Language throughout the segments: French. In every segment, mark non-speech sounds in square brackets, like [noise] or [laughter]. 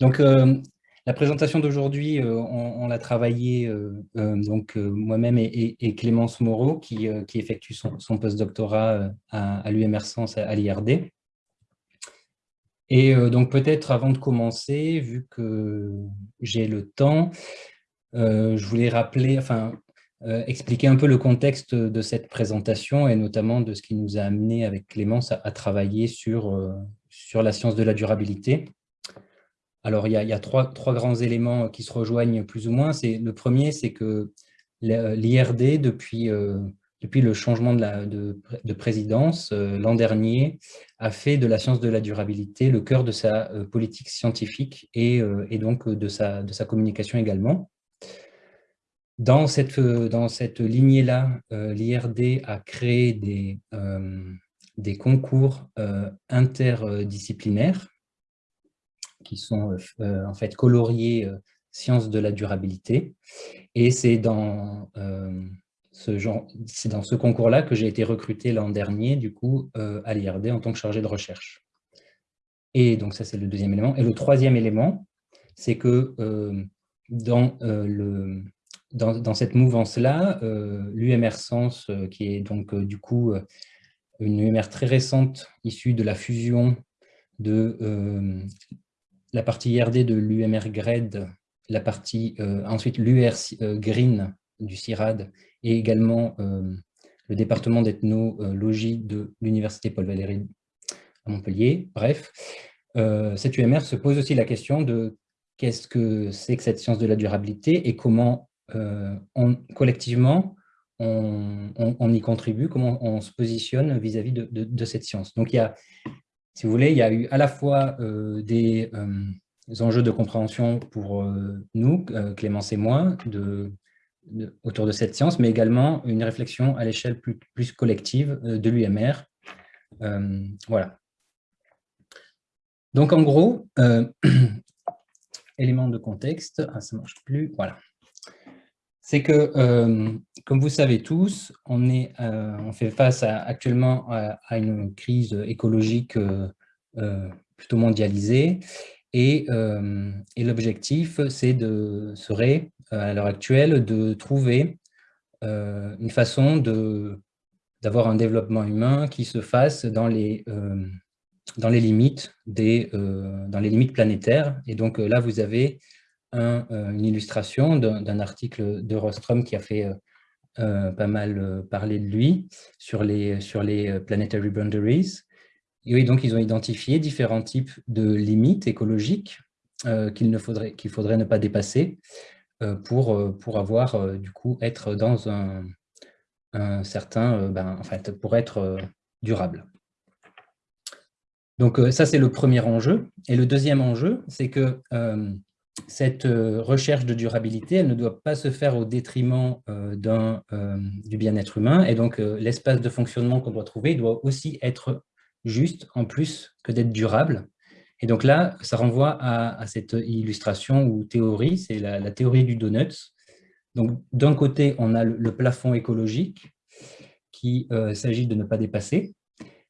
Donc, la présentation d'aujourd'hui, on, l'a travaillé donc moi-même et, Clémence Moreau, qui, effectue son, son postdoctorat à, à l'UMR Sens à l'IRD. Et donc peut-être avant de commencer, vu que j'ai le temps, je voulais rappeler, enfin, expliquer un peu le contexte de cette présentation et notamment de ce qui nous a amené avec Clémence à, travailler sur, sur la science de la durabilité. Alors, il y a, trois, grands éléments qui se rejoignent plus ou moins. Le premier, c'est que l'IRD, depuis depuis le changement de, présidence euh, l'an dernier, a fait de la science de la durabilité le cœur de sa euh, politique scientifique et, euh, donc de sa, communication également. Dans cette, lignée-là, l'IRD a créé des concours interdisciplinaires qui sont en fait coloriés sciences de la durabilité. Et c'est dans dans ce concours-là que j'ai été recruté l'an dernier, du coup, euh, à l'IRD en tant que chargé de recherche. Et donc ça, c'est le deuxième élément. Et le troisième élément, c'est que euh, dans, euh, le, dans, cette mouvance-là, l'UMR Sens, qui est donc du coup une UMR très récente, issue de la fusion de la partie IRD de l'UMR GRED, la partie, ensuite l'UR Green du CIRAD et également euh, le département d'ethnologie de l'Université Paul Valéry à Montpellier. Bref, euh, cette UMR se pose aussi la question de qu'est-ce que c'est que cette science de la durabilité et comment euh, collectivement on, y contribue, comment on se positionne vis-à-vis de, cette science. Donc il y a, si vous voulez, il y a eu à la fois des enjeux de compréhension pour nous, Clémence et moi, autour de cette science, mais également une réflexion à l'échelle plus, collective euh, de l'UMR. Euh, voilà. Donc en gros, euh, [clears throat] élément de contexte, ah, ça ne marche plus, voilà. C'est que, comme vous savez tous, on, est, on fait face actuellement à, une crise écologique plutôt mondialisée et, et l'objectif serait à l'heure actuelle de trouver euh, une façon d'avoir un développement humain qui se fasse dans les, euh, dans les, limites, des, euh, dans les limites planétaires. Et donc là, vous avez une illustration d'un article de Rostrom qui a fait pas mal parler de lui sur les, sur les planetary boundaries. Et oui, donc ils ont identifié différents types de limites écologiques qu'il faudrait, qu'il faudrait ne pas dépasser. Euh, pour, euh, pour avoir, euh, du coup, être dans un, certain, ben, en fait, pour être durable. Donc ça, c'est le premier enjeu. Et le deuxième enjeu, c'est que cette recherche de durabilité, elle ne doit pas se faire au détriment du bien-être humain. Et donc, l'espace de fonctionnement qu'on doit trouver doit aussi être juste, en plus que d'être durable. Et donc là, ça renvoie à, cette illustration ou théorie, c'est la, théorie du donut. Donc d'un côté, on a le, plafond écologique qui euh, s'agit de ne pas dépasser,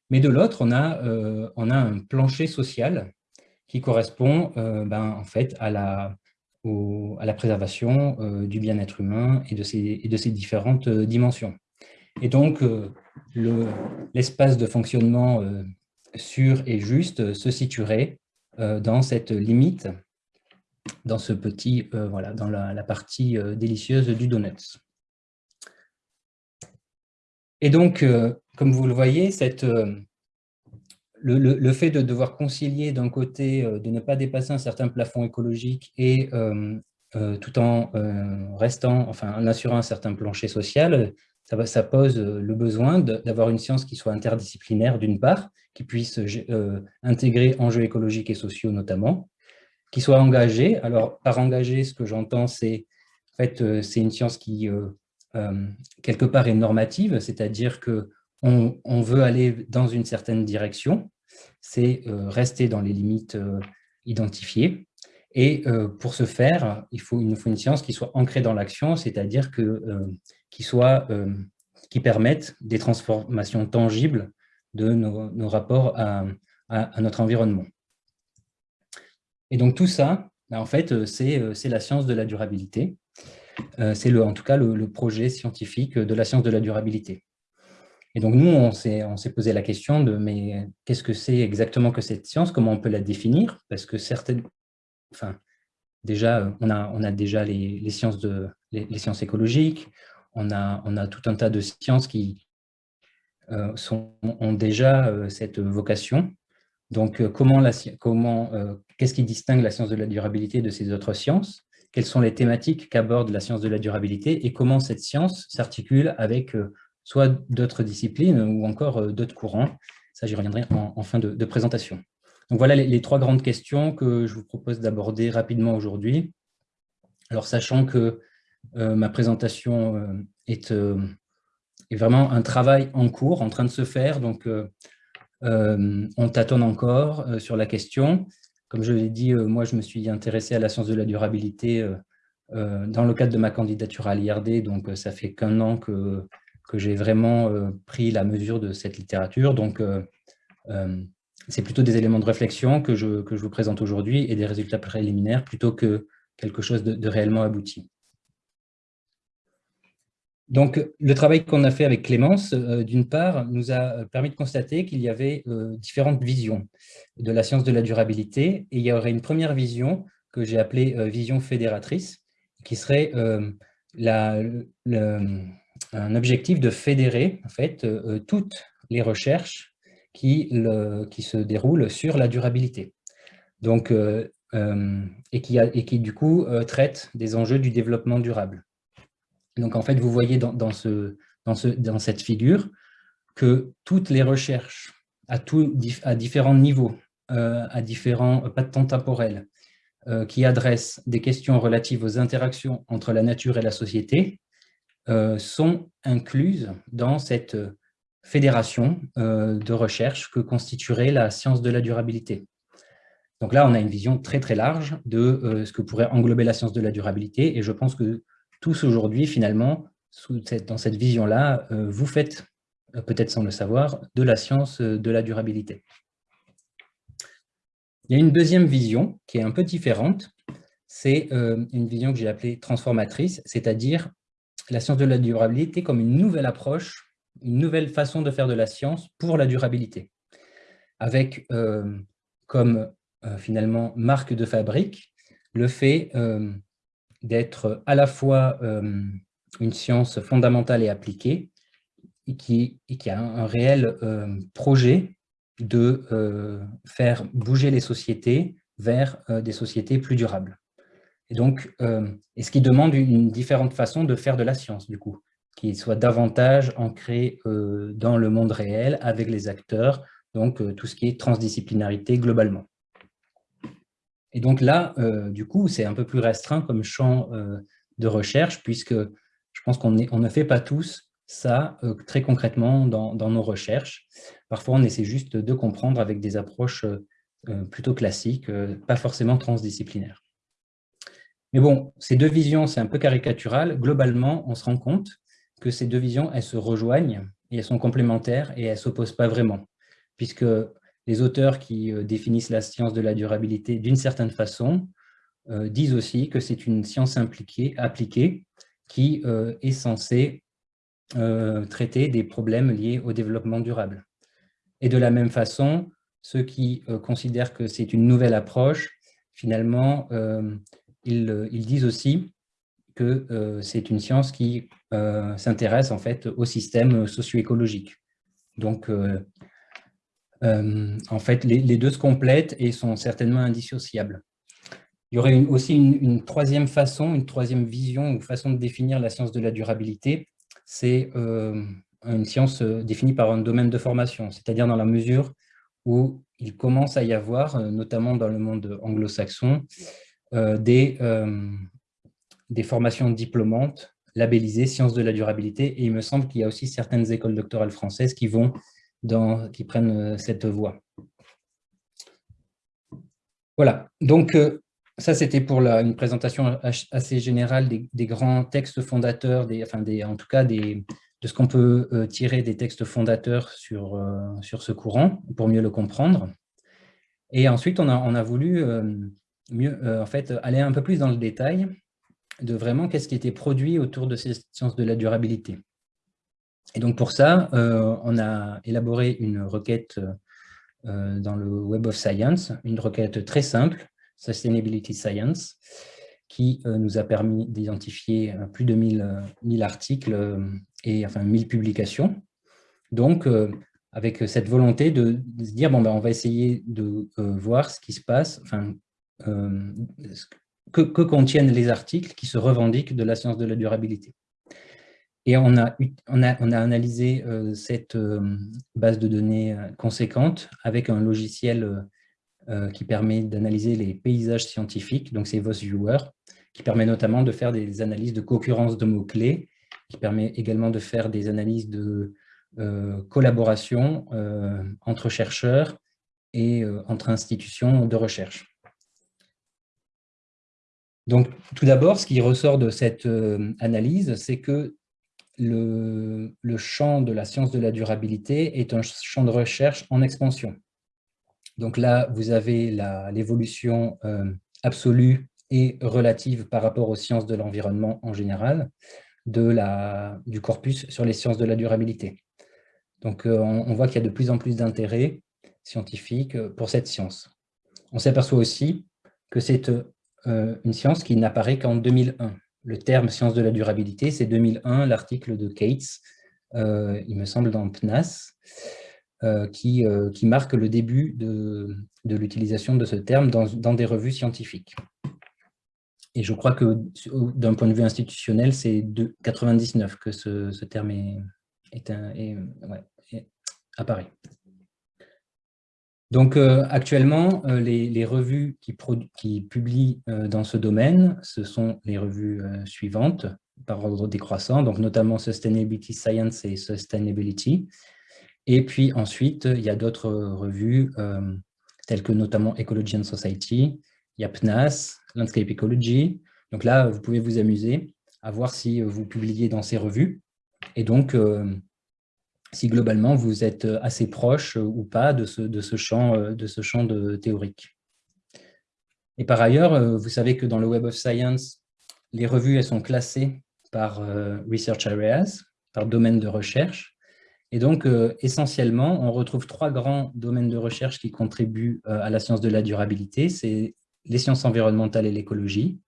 mais de l'autre, on, euh, on a un plancher social qui correspond euh, ben, en fait à la, à la préservation du bien-être humain et de, ses, de ses différentes dimensions. Et donc, l'espace de fonctionnement sûr et juste se situerait euh, dans cette limite, dans ce petit, euh, voilà, dans la, partie euh, délicieuse du donut. Et donc, comme vous le voyez, cette, le, fait de devoir concilier d'un côté, de ne pas dépasser un certain plafond écologique et tout en restant, enfin, en assurant un certain plancher social, ça, ça pose le besoin d'avoir une science qui soit interdisciplinaire d'une part, qui puisse euh, intégrer enjeux écologiques et sociaux notamment, qui soit engagée. Alors, par engagée, ce que j'entends, c'est en fait, euh, une science qui, euh, quelque part, est normative, c'est-à-dire que on, veut aller dans une certaine direction, c'est rester dans les limites identifiées. Et pour ce faire, il nous faut une science qui soit ancrée dans l'action, c'est-à-dire qui permette des transformations tangibles de nos, rapports à, notre environnement. Et donc tout ça, ben, en fait, c'est la science de la durabilité. C'est en tout cas le, projet scientifique de la science de la durabilité. Et donc nous, on s'est posé la question de mais qu'est-ce que c'est exactement que cette science? Comment on peut la définir? Parce que certaines, enfin, déjà, on a, on a déjà les, sciences de, les, sciences écologiques, on a, on a tout un tas de sciences qui euh, ont déjà euh, cette vocation. Donc, euh, comment, comment, qu'est-ce qui distingue la science de la durabilité de ces autres sciences? Quelles sont les thématiques qu'aborde la science de la durabilité? Et comment cette science s'articule avec soit d'autres disciplines ou encore d'autres courants. Ça, j'y reviendrai en, fin de, présentation. Donc voilà les, trois grandes questions que je vous propose d'aborder rapidement aujourd'hui. Alors, sachant que ma présentation est, est, vraiment un travail en cours, en train de se faire, donc on tâtonne encore sur la question. Comme je l'ai dit, moi, je me suis intéressé à la science de la durabilité dans le cadre de ma candidature à l'IRD, donc ça fait qu'un an que que j'ai vraiment euh, pris la mesure de cette littérature. Donc, euh, euh, c'est plutôt des éléments de réflexion que je, que je vous présente aujourd'hui et des résultats préliminaires plutôt que quelque chose de, réellement abouti. Donc, le travail qu'on a fait avec Clémence, d'une part, nous a permis de constater qu'il y avait différentes visions de la science de la durabilité. Et il y aurait une première vision que j'ai appelée vision fédératrice, qui serait la, le, un objectif de fédérer en fait, euh, toutes les recherches qui, qui se déroulent sur la durabilité. Donc, euh, euh, et, qui a, et qui, du coup, traite des enjeux du développement durable. Donc, en fait, vous voyez dans, dans, ce, dans, ce, dans cette figure que toutes les recherches à, tout, à différents niveaux, à différents pas de temps temporel, qui adressent des questions relatives aux interactions entre la nature et la société, euh, sont incluses dans cette fédération euh, de recherche que constituerait la science de la durabilité. Donc là, on a une vision très très large de euh, ce que pourrait englober la science de la durabilité, et je pense que tous aujourd'hui, finalement, dans cette vision-là, vous faites, peut-être sans le savoir, de la science de la durabilité. Il y a une deuxième vision qui est un peu différente, c'est une vision que j'ai appelée transformatrice, c'est-à-dire la science de la durabilité comme une nouvelle approche, une nouvelle façon de faire de la science pour la durabilité, avec euh, comme euh, finalement marque de fabrique le fait euh, d'être à la fois une science fondamentale et appliquée, et qui, et qui a un réel projet de faire bouger les sociétés vers des sociétés plus durables. Et donc, euh, et ce qui demande une différente façon de faire de la science, du coup, qui soit davantage ancrée euh, dans le monde réel, avec les acteurs, donc euh, tout ce qui est transdisciplinarité globalement. Et donc là, du coup, c'est un peu plus restreint comme champ de recherche, puisque je pense qu'on on ne fait pas tous ça très concrètement dans, nos recherches. Parfois, on essaie juste de comprendre avec des approches plutôt classiques, pas forcément transdisciplinaires. Mais bon, ces deux visions, c'est un peu caricatural. Globalement, on se rend compte que ces deux visions, elles se rejoignent et elles sont complémentaires et elles ne s'opposent pas vraiment, puisque les auteurs qui euh, définissent la science de la durabilité d'une certaine façon euh, disent aussi que c'est une science impliquée, appliquée qui euh, est censée traiter des problèmes liés au développement durable. Et de la même façon, ceux qui considèrent que c'est une nouvelle approche, finalement, euh, ils, disent aussi que euh, c'est une science qui euh, s'intéresse en fait au système socio-écologique. Donc, en fait, les, deux se complètent et sont certainement indissociables. Il y aurait aussi une, troisième façon, une troisième vision ou façon de définir la science de la durabilité, c'est une science définie par un domaine de formation, c'est-à-dire dans la mesure où il commence à y avoir, notamment dans le monde anglo-saxon, des, euh, des formations diplômantes labellisées sciences de la durabilité. Et il me semble qu'il y a aussi certaines écoles doctorales françaises qui, vont dans, qui prennent euh, cette voie. Voilà, donc ça c'était pour la, une présentation assez générale des, grands textes fondateurs, des, enfin des, en tout cas des, de ce qu'on peut tirer des textes fondateurs sur, sur ce courant, pour mieux le comprendre. Et ensuite, on a, on a voulu mieux, en fait, aller un peu plus dans le détail de vraiment qu'est-ce qui était produit autour de ces sciences de la durabilité. Et donc pour ça, on a élaboré une requête dans le Web of Science, une requête très simple, Sustainability Science, qui nous a permis d'identifier plus de 1000, 1000 articles et enfin 1000 publications. Donc, avec cette volonté de, se dire, bon, ben, on va essayer de voir ce qui se passe, enfin, que, contiennent les articles qui se revendiquent de la science de la durabilité. Et on a, a, analysé cette base de données conséquente avec un logiciel qui permet d'analyser les paysages scientifiques, donc c'est VosViewer, qui permet notamment de faire des analyses de concurrence de mots-clés, qui permet également de faire des analyses de euh, collaboration euh, entre chercheurs et euh, entre institutions de recherche. Donc, tout d'abord, ce qui ressort de cette analyse, c'est que le, champ de la science de la durabilité est un champ de recherche en expansion. Donc là, vous avez l'évolution absolue et relative par rapport aux sciences de l'environnement en général, du corpus sur les sciences de la durabilité. Donc euh, on, voit qu'il y a de plus en plus d'intérêt scientifique euh, pour cette science. On s'aperçoit aussi que c'est euh, une science qui n'apparaît qu'en 2001. Le terme science de la durabilité, c'est 2001, l'article de Cates, il me semble dans PNAS, qui, qui, marque le début de, l'utilisation de ce terme dans, des revues scientifiques. Et je crois que d'un point de vue institutionnel, c'est de 99 que ce, terme est, apparaît. Donc euh, actuellement, euh, les, revues qui, publient euh, dans ce domaine, ce sont les revues suivantes, par ordre décroissant, donc notamment Sustainability Science et Sustainability. Et puis ensuite, il y a d'autres revues, telles que notamment Ecology and Society, il Landscape Ecology. Donc là, vous pouvez vous amuser à voir si vous publiez dans ces revues. Et donc, si globalement vous êtes assez proche ou pas de ce, de ce, champ, de ce champ de théorique. Et par ailleurs, vous savez que dans le Web of Science, les revues elles sont classées par Research Areas, par domaine de recherche. Et donc, essentiellement, on retrouve trois grands domaines de recherche qui contribuent à la science de la durabilité. C'est les sciences environnementales et l'écologie,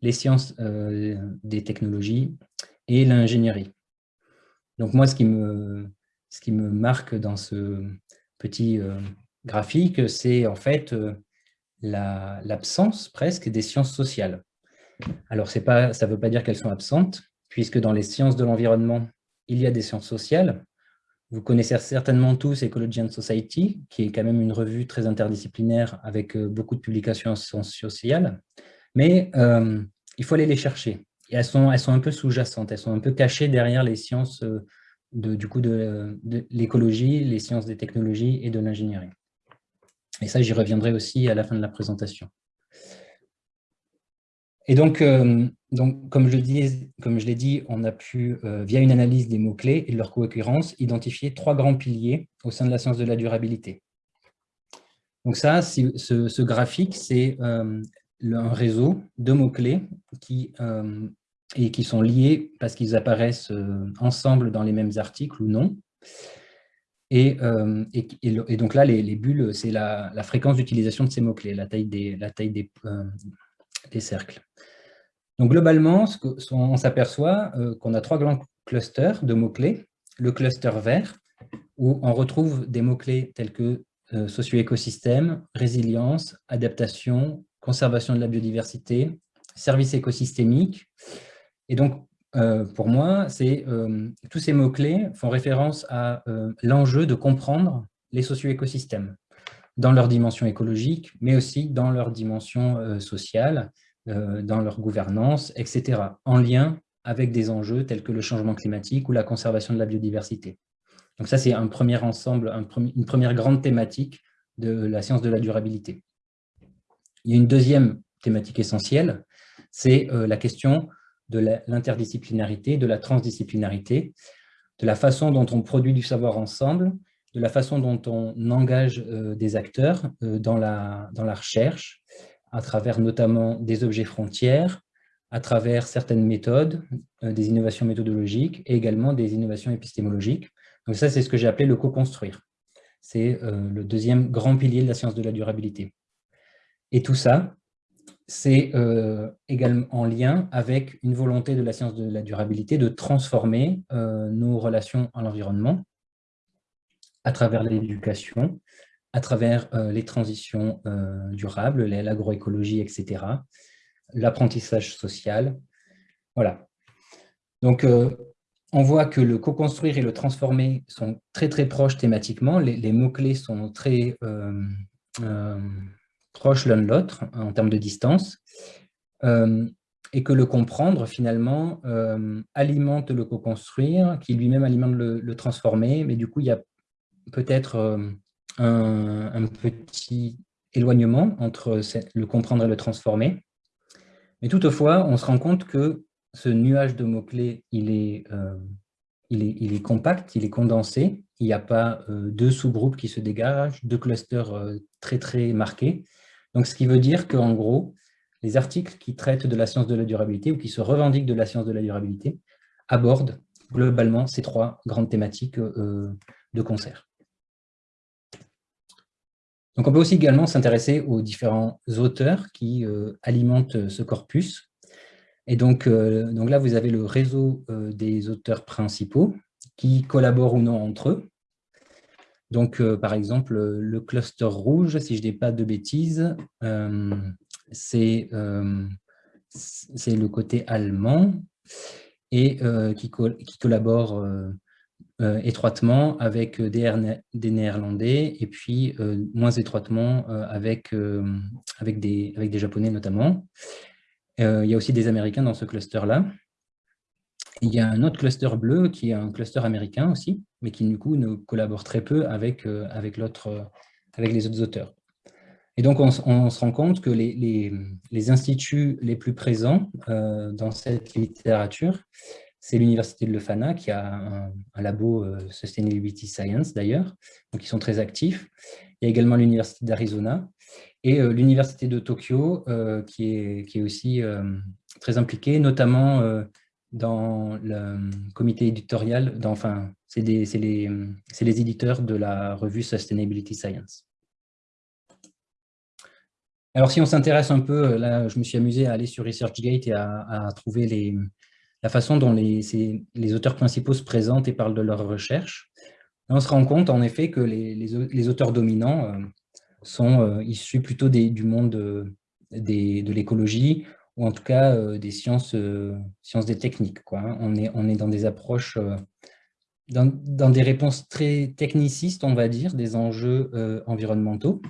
les sciences des technologies et l'ingénierie. Donc moi, ce qui, me, ce qui me marque dans ce petit graphique, c'est en fait l'absence presque des sciences sociales. Alors, pas, ça ne veut pas dire qu'elles sont absentes, puisque dans les sciences de l'environnement, il y a des sciences sociales. Vous connaissez certainement tous Ecology and Society, qui est quand même une revue très interdisciplinaire avec beaucoup de publications en sciences sociales. Mais il faut aller les chercher. Et elles sont, elles sont un peu sous-jacentes, elles sont un peu cachées derrière les sciences de, du coup de, l'écologie, les sciences des technologies et de l'ingénierie. Et ça, j'y reviendrai aussi à la fin de la présentation. Et donc, euh, donc comme je l'ai dit, on a pu, euh, via une analyse des mots-clés et de leur co-occurrence, identifier trois grands piliers au sein de la science de la durabilité. Donc ça, ce, ce, graphique, c'est euh, un réseau de mots-clés qui et qui sont liés parce qu'ils apparaissent euh, ensemble dans les mêmes articles ou non. Et, euh, donc là, les, bulles, c'est la, fréquence d'utilisation de ces mots-clés, la taille, des, la taille des, euh, des cercles. Donc globalement, on s'aperçoit qu'on a trois grands clusters de mots-clés. Le cluster vert, où on retrouve des mots-clés tels que socio-écosystème, résilience, adaptation, conservation de la biodiversité, services écosystémiques, et donc, euh, pour moi, euh, tous ces mots-clés font référence à euh, l'enjeu de comprendre les socio-écosystèmes dans leur dimension écologique, mais aussi dans leur dimension sociale, dans leur gouvernance, etc., en lien avec des enjeux tels que le changement climatique ou la conservation de la biodiversité. Donc ça, c'est un premier ensemble, une première grande thématique de la science de la durabilité. Il y a une deuxième thématique essentielle, c'est la question de l'interdisciplinarité, de la transdisciplinarité, de la façon dont on produit du savoir ensemble, de la façon dont on engage euh, des acteurs euh, dans, la, dans la recherche, à travers notamment des objets frontières, à travers certaines méthodes, euh, des innovations méthodologiques et également des innovations épistémologiques. Donc ça, c'est ce que j'ai appelé le co-construire. C'est le deuxième grand pilier de la science de la durabilité. Et tout ça, c'est euh, également en lien avec une volonté de la science de la durabilité de transformer nos relations à l'environnement à travers l'éducation, à travers les transitions durables, l'agroécologie, etc., l'apprentissage social. Voilà. Donc, euh, on voit que le co-construire et le transformer sont très très proches thématiquement. Les, mots-clés sont très euh, euh, proches l'un de l'autre en termes de distance. et que le comprendre, finalement, alimente le co-construire, qui lui-même alimente le, transformer. Mais du coup, il y a peut-être un, petit éloignement entre le comprendre et le transformer. Mais toutefois, on se rend compte que ce nuage de mots-clés, il, est, euh, il, est, il, est, compact, il est condensé. Il n'y a pas euh, deux sous-groupes qui se dégagent, deux clusters euh, très très marqués. Donc, ce qui veut dire qu'en gros, les articles qui traitent de la science de la durabilité ou qui se revendiquent de la science de la durabilité abordent globalement ces trois grandes thématiques de concert. On peut aussi également s'intéresser aux différents auteurs qui euh, alimentent ce corpus. Et donc, euh, donc là, vous avez le réseau euh, des auteurs principaux qui collaborent ou non entre eux. Donc, par exemple, le cluster rouge, si je ne dis pas de bêtises, c'est le côté allemand et qui, collabore euh, étroitement avec euh, des, Néerlandais et puis euh, moins étroitement avec, avec, des, avec des Japonais notamment. il y a aussi des Américains dans ce cluster-là. Il y a un autre cluster bleu qui est un cluster américain aussi, mais qui du coup ne collabore très peu avec, avec, avec les autres auteurs. Et donc, on, se rend compte que les, les, les instituts les plus présents dans cette littérature, c'est l'université de Lefana qui a un, labo euh, Sustainability Science d'ailleurs, donc ils sont très actifs. Il y a également l'université d'Arizona et euh, l'université de Tokyo euh, qui, est, qui est aussi très impliquée, notamment dans le comité éditorial, enfin, c'est les, éditeurs de la revue Sustainability Science. Alors si on s'intéresse un peu, là je me suis amusé à aller sur ResearchGate et à trouver la façon dont les, auteurs principaux se présentent et parlent de leurs recherches. on se rend compte en effet que les, auteurs dominants euh, sont euh, issus plutôt du monde euh, de l'écologie ou en tout cas des sciences, sciences des techniques. Quoi. Hein. On, est, on est dans des approches, dans, des réponses très technicistes, on va dire, des enjeux environnementaux.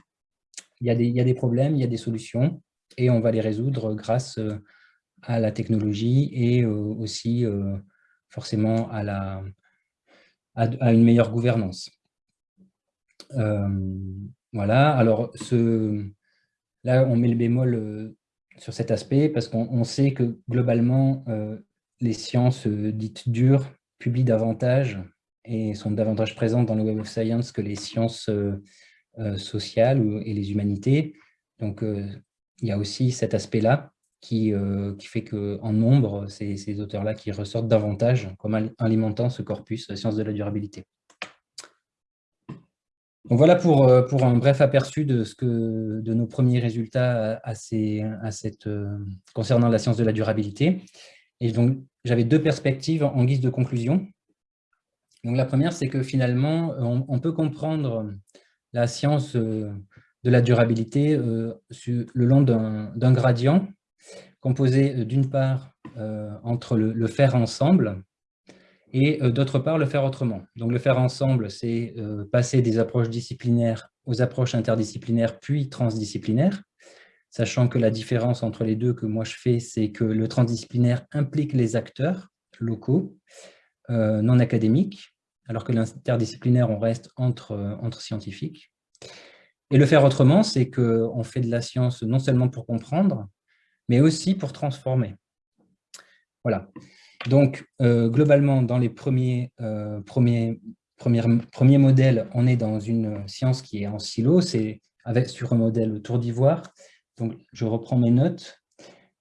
Il y, a des, il y a des problèmes, il y a des solutions, et on va les résoudre grâce à la technologie et euh, aussi euh, forcément à, la, à, une meilleure gouvernance. Euh, voilà, alors ce, là on met le bémol sur cet aspect parce qu'on sait que globalement les sciences dites dures publient davantage et sont davantage présentes dans le Web of Science que les sciences sociales et les humanités. Donc il y a aussi cet aspect-là qui, euh, qui fait qu'en nombre, ces auteurs-là qui ressortent davantage comme alimentant ce corpus sciences de la durabilité. Donc voilà pour, euh, pour un bref aperçu de, ce que, de nos premiers résultats à, euh, concernant la science de la durabilité. J'avais deux perspectives en guise de conclusion. La première, c'est que finalement, on, peut comprendre la science de la durabilité le long d'un gradient composé euh, d'une part euh, entre le, faire ensemble et euh, d'autre part le faire autrement. Donc le faire ensemble, c'est passer des approches disciplinaires aux approches interdisciplinaires puis transdisciplinaires, sachant que la différence entre les deux que moi je fais, c'est que le transdisciplinaire implique les acteurs locaux, non académiques, alors que l'interdisciplinaire, on reste entre, entre scientifiques. Et le faire autrement, c'est qu'on fait de la science non seulement pour comprendre, mais aussi pour transformer. Voilà. Donc, euh, globalement, dans les premiers, euh, premiers, premiers, modèles, on est dans une science qui est en silo, c'est sur un modèle tour d'ivoire. Donc, je reprends mes notes,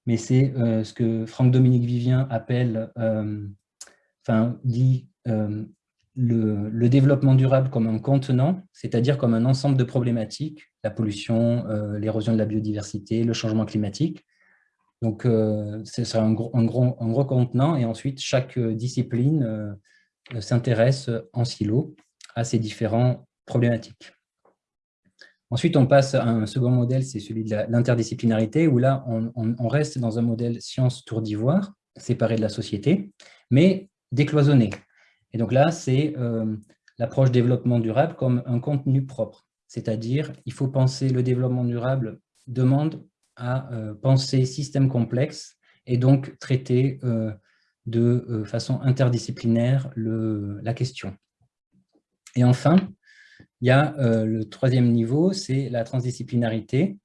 mais c'est ce que Franck-Dominique Vivien appelle, enfin, dit le, développement durable comme un contenant, c'est-à-dire comme un ensemble de problématiques, la pollution, euh, l'érosion de la biodiversité, le changement climatique. Donc, euh, ce sera un gros, un, un gros, contenant et ensuite, chaque discipline euh, s'intéresse en silo à ces différentes problématiques. Ensuite, on passe à un second modèle, c'est celui de l'interdisciplinarité, où là, on, reste dans un modèle science tour d'ivoire, séparé de la société, mais décloisonné. Et donc là, c'est euh, l'approche développement durable comme un contenu propre. C'est-à-dire, il faut penser le développement durable demande à euh, penser système complexe et donc traiter euh, de façon interdisciplinaire le, la question. Et enfin, il y a le troisième niveau, c'est la transdisciplinarité.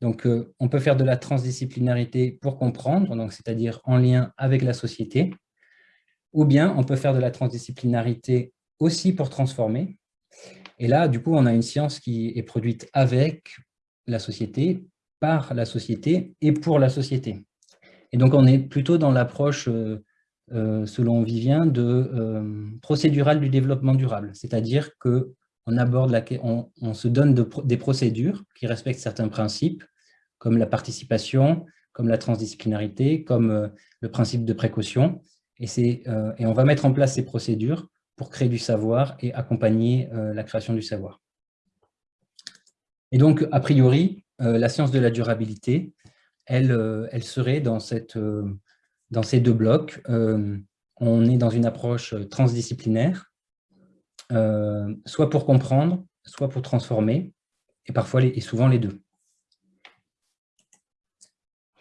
Donc, on peut faire de la transdisciplinarité pour comprendre, c'est-à-dire en lien avec la société, ou bien on peut faire de la transdisciplinarité aussi pour transformer. Et là, du coup, on a une science qui est produite avec la société, par la société et pour la société. Et donc, on est plutôt dans l'approche, euh, euh, selon Vivien, de euh, procédurale du développement durable. C'est-à-dire qu'on aborde la, on, on se donne des procédures qui respectent certains principes, comme la participation, comme la transdisciplinarité, comme le principe de précaution, euh, et, on va mettre en place ces procédures pour créer du savoir et accompagner euh, la création du savoir. Et donc, a priori, euh, la science de la durabilité, elle, elle serait dans, cette, dans ces deux blocs. on est dans une approche transdisciplinaire, soit pour comprendre, soit pour transformer, et parfois et souvent les deux.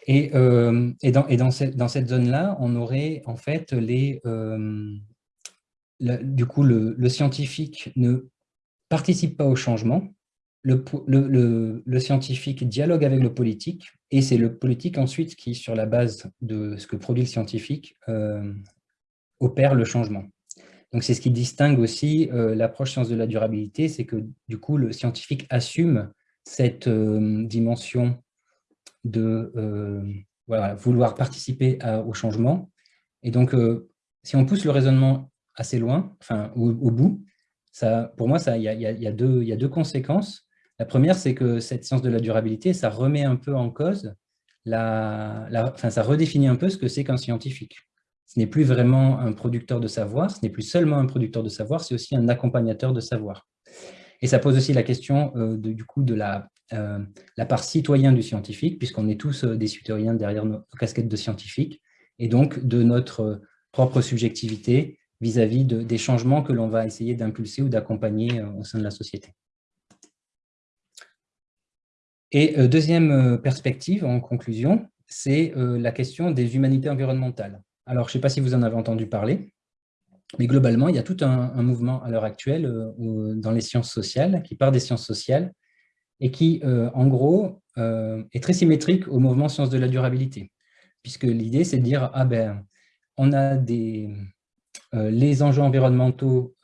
Et, euh, dans, et dans, cette, zone-là, on aurait en fait les... Euh, du coup, le, scientifique ne participe pas au changement, le, le, le, scientifique dialogue avec le politique, et c'est le politique ensuite qui, sur la base de ce que produit le scientifique, euh, opère le changement. Donc c'est ce qui distingue aussi l'approche science de la durabilité, c'est que du coup le scientifique assume cette dimension de euh, vouloir participer au changement. Et donc, euh, si on pousse le raisonnement assez loin, enfin au, bout, ça, pour moi, il y, y, a deux conséquences. La première, c'est que cette science de la durabilité, ça remet un peu en cause, la, enfin, ça redéfinit un peu ce que c'est qu'un scientifique. Ce n'est plus vraiment un producteur de savoir, ce n'est plus seulement un producteur de savoir, c'est aussi un accompagnateur de savoir. Et ça pose aussi la question euh, du coup de la euh, part citoyen du scientifique, puisqu'on est tous euh, des citoyens derrière nos, casquettes de scientifiques, et donc de notre propre subjectivité vis-à-vis des changements que l'on va essayer d'impulser ou d'accompagner au sein de la société. Et deuxième perspective, en conclusion, c'est la question des humanités environnementales. Alors, je ne sais pas si vous en avez entendu parler, mais globalement, il y a tout un, mouvement à l'heure actuelle dans les sciences sociales, qui part des sciences sociales, et qui, euh, en gros, euh, est très symétrique au mouvement sciences de la durabilité. Puisque l'idée, c'est de dire, ah ben, on a des, euh, les enjeux environnementaux,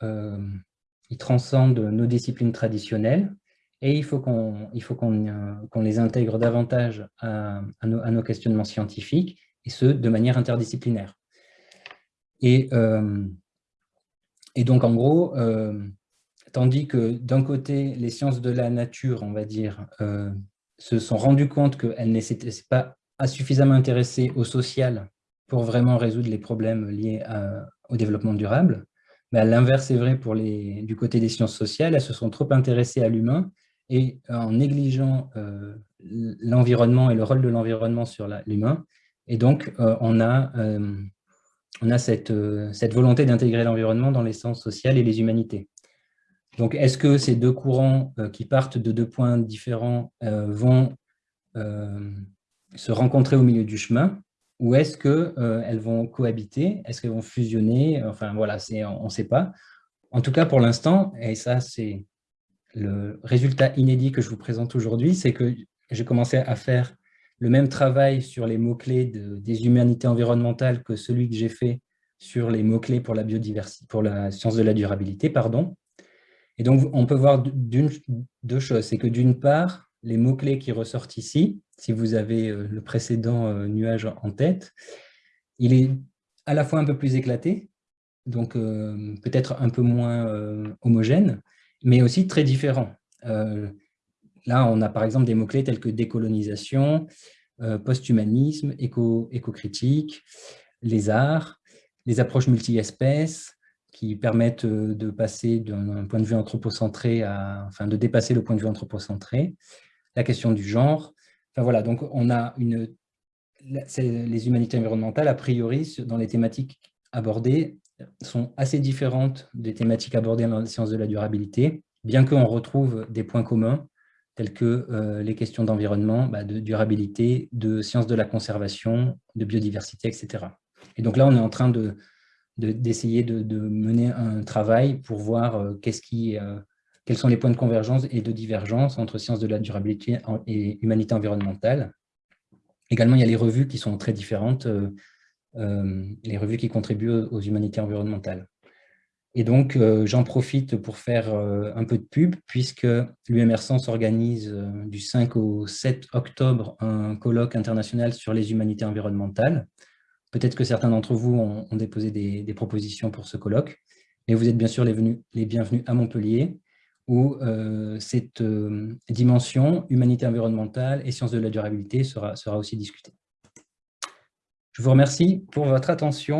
ils transcendent nos disciplines traditionnelles, et il faut qu'on qu'on les intègre davantage à, nos, à, nos, questionnements scientifiques, et ce, de manière interdisciplinaire. Et, et donc, en gros, Tandis que d'un côté, les sciences de la nature, on va dire, euh, se sont rendues compte qu'elles n'étaient pas suffisamment intéressées au social pour vraiment résoudre les problèmes liés au développement durable. Mais l'inverse est vrai pour les, du côté des sciences sociales, elles se sont trop intéressées à l'humain et en négligeant euh, l'environnement et le rôle de l'environnement sur l'humain. Et donc, euh, on a, on a cette, cette volonté d'intégrer l'environnement dans les sciences sociales et les humanités. Donc, est-ce que ces deux courants euh, qui partent de deux points différents euh, vont euh, se rencontrer au milieu du chemin ou est-ce qu'elles vont cohabiter Est-ce qu'elles vont fusionner Enfin, voilà, on ne sait pas. En tout cas, pour l'instant, et ça, c'est le résultat inédit que je vous présente aujourd'hui, c'est que j'ai commencé à faire le même travail sur les mots-clés des humanités environnementales que celui que j'ai fait sur les mots-clés pour la biodiversité, pour la science de la durabilité, pardon. Et donc, on peut voir deux choses. C'est que d'une part, les mots-clés qui ressortent ici, si vous avez le précédent nuage en tête. Il est à la fois un peu plus éclaté, donc peut-être un peu moins homogène, mais aussi très différent. là, on a par exemple des mots-clés tels que décolonisation, post-humanisme, éco-critique, les arts, les approches multi-espèces, qui permettent de passer d'un point de vue anthropocentré à, enfin, de dépasser le point de vue anthropocentré, la question du genre. Enfin voilà, donc on a une, les humanités environnementales, a priori, dans les thématiques abordées, sont assez différentes des thématiques abordées dans les sciences de la durabilité, bien qu'on retrouve des points communs, tels que euh, les questions d'environnement, bah, de durabilité, de sciences de la conservation, de biodiversité, etc. Et donc là, on est en train de d'essayer de, mener un travail pour voir euh, qu'est-ce qui, euh, quels sont les points de convergence et de divergence entre sciences de la durabilité et humanité environnementale. Également, il y a les revues qui sont très différentes, les revues qui contribuent aux humanités environnementales. Et donc, euh, j'en profite pour faire euh, un peu de pub, puisque l'UMR Sens organise euh, du 5 au 7 octobre un colloque international sur les humanités environnementales. Peut-être que certains d'entre vous ont, déposé des, propositions pour ce colloque, mais vous êtes bien sûr les, les bienvenus à Montpellier, où cette dimension humanité environnementale et sciences de la durabilité sera, sera aussi discutée. Je vous remercie pour votre attention.